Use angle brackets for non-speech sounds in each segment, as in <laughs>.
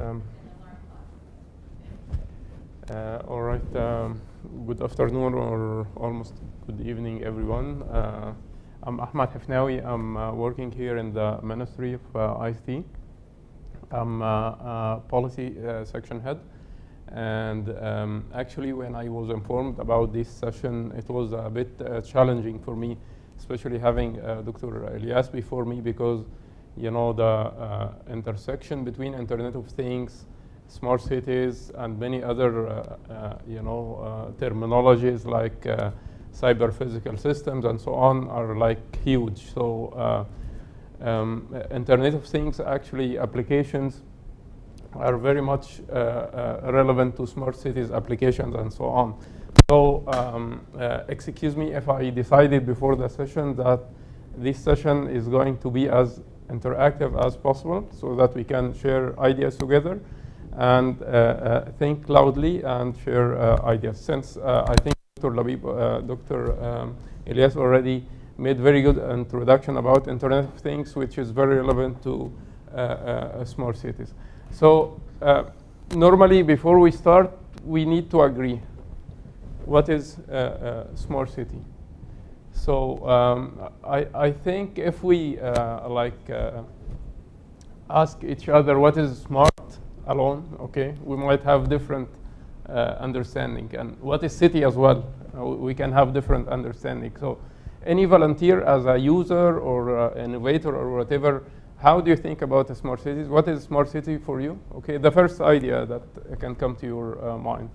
Um, uh, all right. Um, good afternoon or almost good evening, everyone. Uh, I'm Ahmad Hafnawi. I'm uh, working here in the Ministry of uh, ICT. I'm uh, uh, policy uh, section head. And um, actually, when I was informed about this session, it was a bit uh, challenging for me, especially having Dr. Elias before me, because you know the uh, intersection between Internet of Things, smart cities, and many other uh, uh, you know uh, terminologies like uh, cyber physical systems and so on are like huge. So. Uh, um, Internet of Things actually applications are very much relevant to smart cities applications and so on. So um, excuse me if I decided before the session that this session is going to be as interactive as possible so that we can share ideas together and uh, uh, think loudly and share uh, ideas. Since I think Dr. Labib, Dr. Um, Elias already made very good introduction about Internet of Things, which is very relevant to uh, uh, smart cities. So uh, normally, before we start, we need to agree. What is uh, smart city? So um, I, I think if we uh, like uh, ask each other what is smart alone, okay, we might have different uh, understanding. And what is city as well? Uh, we can have different understanding. So any volunteer as a user or uh, innovator or whatever, how do you think about smart cities? What is smart city for you? Okay, the first idea that can come to your uh, mind.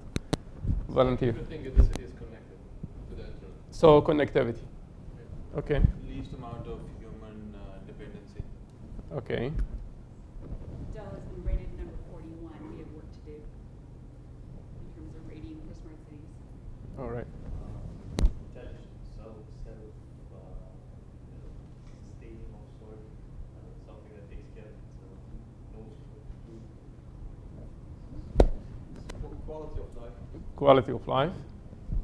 Volunteer. You think the city is connected to the internet. So connectivity. Okay. Least amount of human uh, dependency. Okay. Dell has been rated number forty-one. We have work to do in terms of rating for smart cities. All right. intelligent, self, self, sustaining of sort, something that takes care of itself, knows what to do. Quality of life. Quality of life.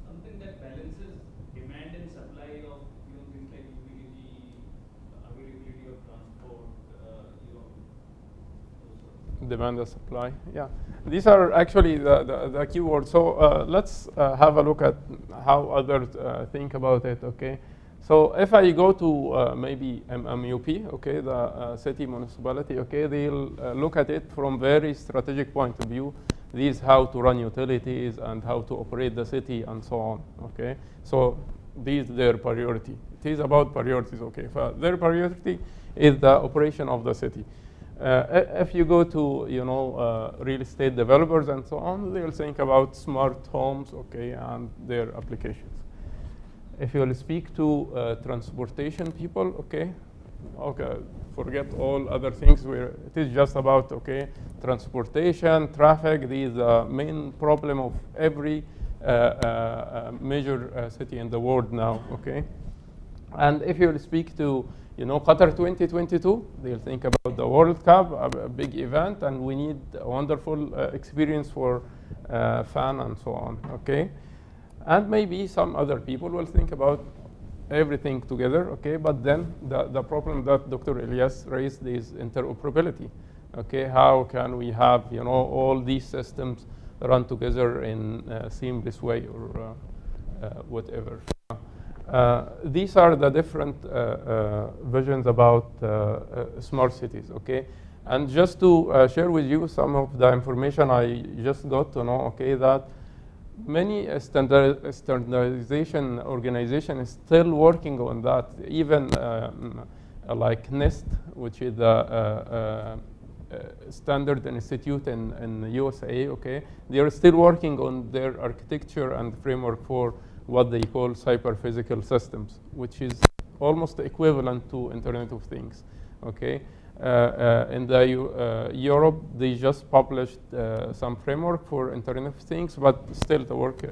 Something that balances demand and supply of, you know, things like utility, availability of transport, uh, you know, those sort of demand and supply. Yeah, these are actually the, the, the keywords. So uh, let's uh, have a look at how others uh, think about it. Okay, so if I go to uh, maybe MMUP, okay, the uh, city municipality, okay, they'll uh, look at it from very strategic point of view. These how to run utilities and how to operate the city and so on. Okay, so these their priority. It is about priorities. Okay, their priority is the operation of the city. Uh, if you go to you know uh, real estate developers and so on, they'll think about smart homes, okay, and their applications. If you'll speak to uh, transportation people, okay, okay, forget all other things. Where it is just about okay, transportation, traffic. These are main problem of every uh, uh, major uh, city in the world now. Okay. And if you speak to, you know, Qatar 2022, they'll think about the World Cup, a, a big event, and we need a wonderful uh, experience for uh, fan and so on, okay? And maybe some other people will think about everything together, okay? But then the, the problem that Dr. Elias raised is interoperability, okay? How can we have, you know, all these systems run together in a seamless way or uh, uh, whatever? Uh, these are the different uh, uh, visions about smart cities, okay? And just to share with you some of the information I just got to know, okay, that many uh, standard, standardization organization is still working on that. Even um, like NIST, which is the uh, standard institute in, in USA, okay, they are still working on their architecture and framework for what they call cyber physical systems, which is almost equivalent to Internet of Things. Okay, uh, uh, in the uh, Europe, they just published uh, some framework for Internet of Things, but still the work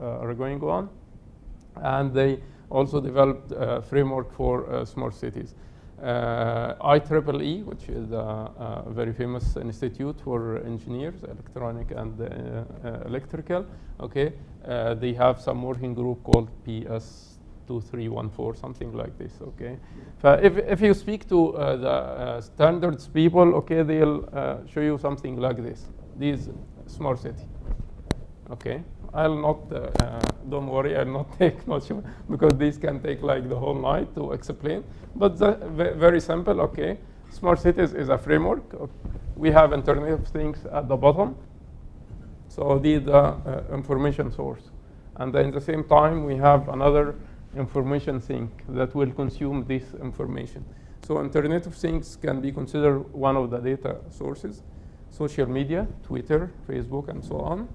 are going on, and they also developed a framework for smart cities. IEEE, which is a, a very famous institute for engineers, electronic and uh, uh, electrical. Okay, uh, they have some working group called PS 2314, something like this, okay? So if, if you speak to uh, the uh, standards people, okay, they'll uh, show you something like this. These smart city, okay? I'll not, uh, uh, don't worry, I'll not <laughs> take much because this can take like the whole night to explain. But very simple, okay? Smart cities is a framework. We have Internet of Things at the bottom. So these are uh, information source. And then at the same time, we have another information sink that will consume this information. So Internet of Things can be considered one of the data sources. Social media, Twitter, Facebook, and so on.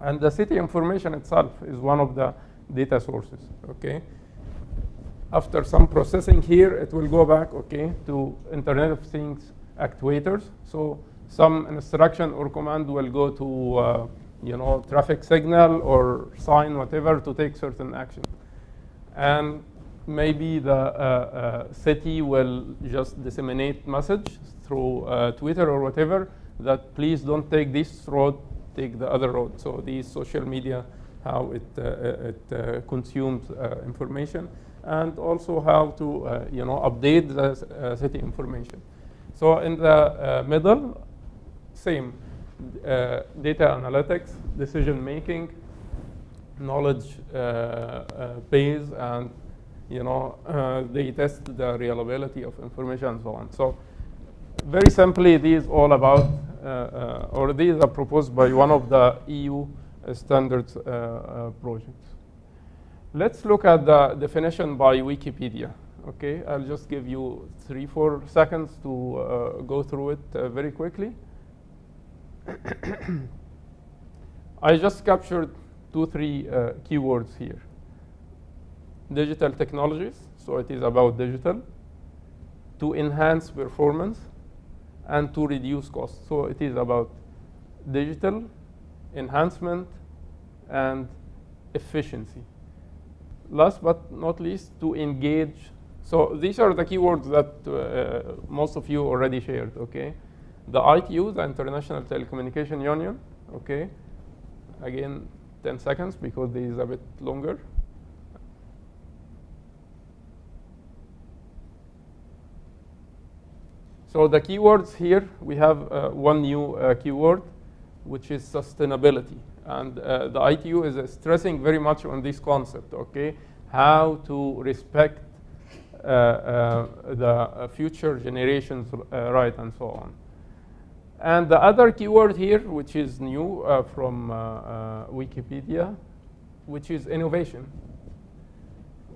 And the city information itself is one of the data sources, okay? After some processing here, it will go back, okay, to Internet of Things actuators. So some instruction or command will go to, uh, you know, traffic signal or sign, whatever, to take certain action. And maybe the uh, uh, city will just disseminate message through uh, Twitter or whatever that please don't take this road, take the other road. So these social media, how it, uh, uh, it uh, consumes information, and also how to you know update the city information. So in the middle, same data analytics, decision making, knowledge base, and you know uh, they test the reliability of information and so on. So very simply, these all about, or these are proposed by one of the EU standards uh, uh, projects. Let's look at the definition by Wikipedia. Okay, I'll just give you three, four seconds to uh, go through it uh, very quickly. <coughs> I just captured two, three uh, keywords here. Digital technologies, so it is about digital. To enhance performance and to reduce costs. So it is about digital enhancement and efficiency. Last but not least, to engage. So these are the keywords that uh, most of you already shared, okay? The ITU, the International Telecommunication Union, okay? Again, 10 seconds because this is a bit longer. So the keywords here, we have uh, one new uh, keyword, which is sustainability. And uh, the ITU is uh, stressing very much on this concept, okay? How to respect uh, uh, the future generations' right and so on. And the other keyword here, which is new from Wikipedia, which is innovation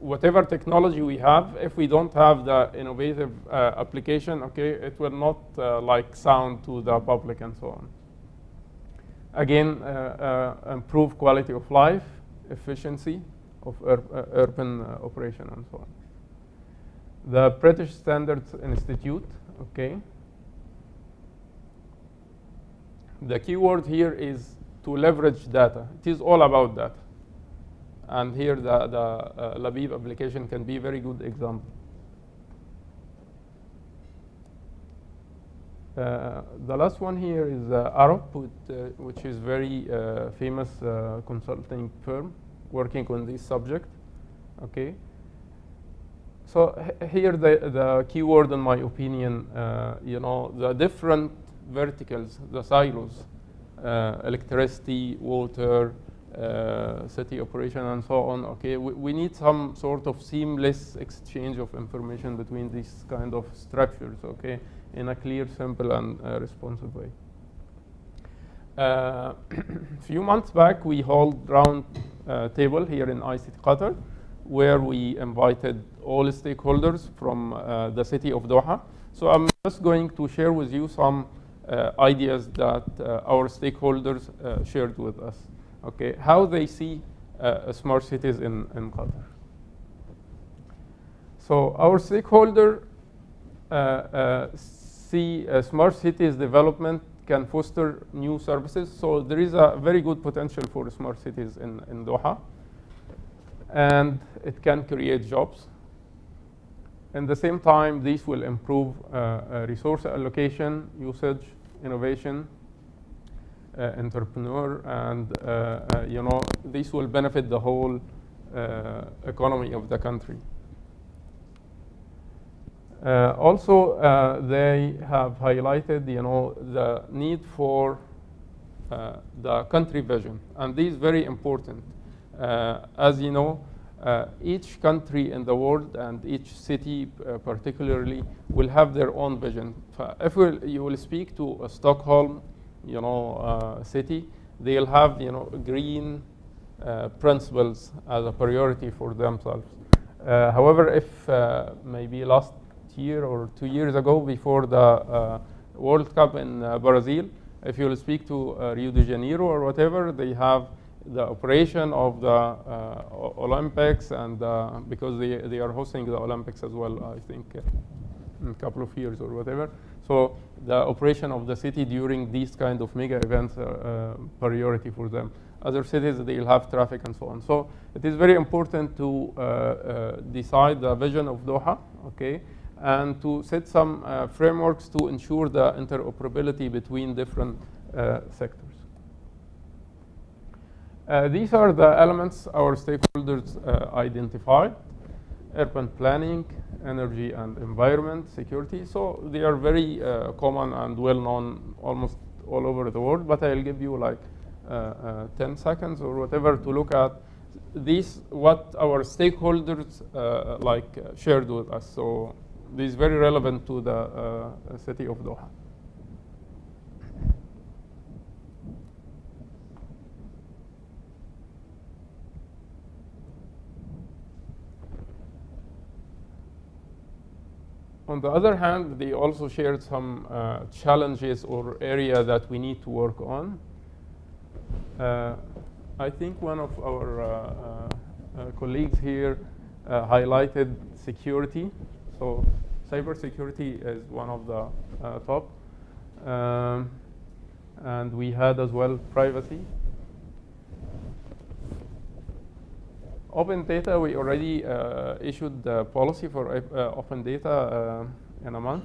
whatever technology we have, if we don't have the innovative uh, application, okay, it will not uh, like sound to the public and so on. Again, uh, uh, improve quality of life, efficiency of ur uh, urban operation and so on. The British Standards Institute, okay. The keyword here is to leverage data. It is all about data. And here the, the uh, Labib application can be a very good example. Uh, the last one here is uh, Arup, uh, which is very uh, famous uh, consulting firm working on this subject. Okay. So here the, the keyword, in my opinion, you know, the different verticals, the silos, electricity, water, uh, city operation and so on. Okay, we, we need some sort of seamless exchange of information between these kind of structures. Okay, in a clear, simple, and uh, responsive way. A <clears throat> few months back, we held round uh, table here in ICT Qatar, where we invited all stakeholders from uh, the city of Doha. So I'm just going to share with you some uh, ideas that uh, our stakeholders uh, shared with us. Okay, how they see uh, smart cities in, in Qatar. So our stakeholder uh, uh, see smart cities development can foster new services. So there is a very good potential for smart cities in, in Doha. And it can create jobs. At the same time, these will improve uh, uh, resource allocation, usage, innovation, entrepreneur, and uh, uh, you know this will benefit the whole uh, economy of the country. Uh, also, uh, they have highlighted, you know, the need for uh, the country vision, and this is very important. Uh, as you know, uh, each country in the world and each city uh, particularly will have their own vision. If we'll, you will speak to Stockholm, you know, uh, city, they'll have, you know, green uh, principles as a priority for themselves. Uh, however, if maybe last year or two years ago, before the World Cup in Brazil, if you will speak to Rio de Janeiro or whatever, they have the operation of the uh, Olympics, and uh, because they, they are hosting the Olympics as well, I think, uh, in a couple of years or whatever. So the operation of the city during these kind of mega events are uh, priority for them. Other cities, they'll have traffic and so on. So it is very important to uh, uh, decide the vision of Doha, okay, and to set some uh, frameworks to ensure the interoperability between different uh, sectors. Uh, these are the elements our stakeholders uh, identified urban planning, energy and environment, security. So they are very uh, common and well known almost all over the world, but I'll give you like uh, uh, 10 seconds or whatever to look at these, what our stakeholders uh, like uh, shared with us. So this is very relevant to the uh, city of Doha. On the other hand, they also shared some uh, challenges or area that we need to work on. Uh, I think one of our uh, uh, uh, colleagues here highlighted security. So cybersecurity is one of the top. Um, and we had as well privacy. Open data, we already uh, issued the policy for uh, open data uh, in a month.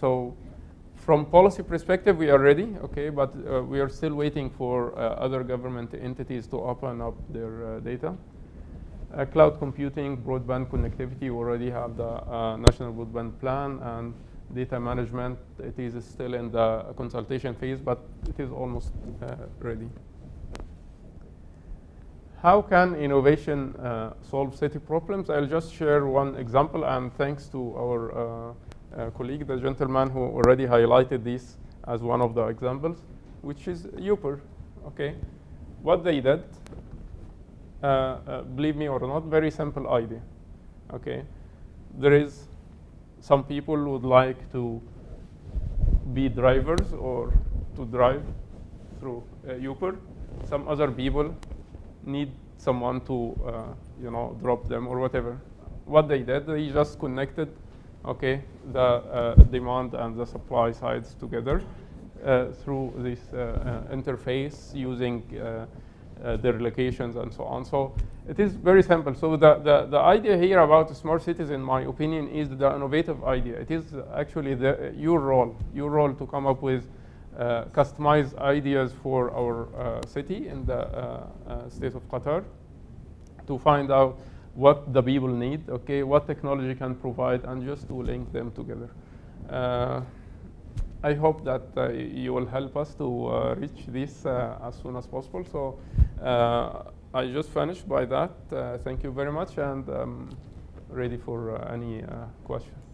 So from policy perspective, we are ready, okay, but uh, we are still waiting for uh, other government entities to open up their uh, data. Cloud computing, broadband connectivity, we already have the national broadband plan and data management. It is still in the consultation phase, but it is almost ready. How can innovation uh, solve city problems? I'll just share one example, and thanks to our uh, uh, colleague, the gentleman who already highlighted this as one of the examples, which is Uber. Okay, what they did, uh, uh, believe me or not, very simple idea. Okay, there is some people would like to be drivers or to drive through uh, Uber. Some other people need someone to, uh, you know, drop them or whatever. What they did, they just connected, okay, the uh, demand and the supply sides together uh, through this uh, uh, interface using uh, their locations and so on. So it is very simple. So the, the, the idea here about smart cities, in my opinion, is the innovative idea. It is actually the, your role, your role to come up with uh, customized ideas for our uh, city in the uh, state of Qatar to find out what the people need, okay, what technology can provide, and just to link them together. I hope that uh, you will help us to uh, reach this uh, as soon as possible. So I just finished by that. Thank you very much, and um, ready for any questions.